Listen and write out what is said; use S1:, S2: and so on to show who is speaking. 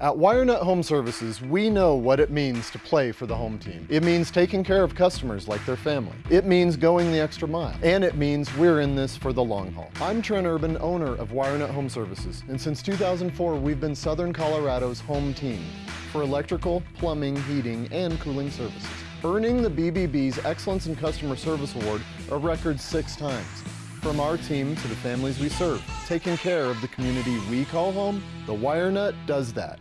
S1: At WireNut Home Services, we know what it means to play for the home team. It means taking care of customers like their family. It means going the extra mile. And it means we're in this for the long haul. I'm Trent Urban, owner of WireNut Home Services. And since 2004, we've been Southern Colorado's home team for electrical, plumbing, heating, and cooling services. Earning the BBB's Excellence in Customer Service Award a record six times. From our team to the families we serve, taking care of the community we call home, the WireNut does that.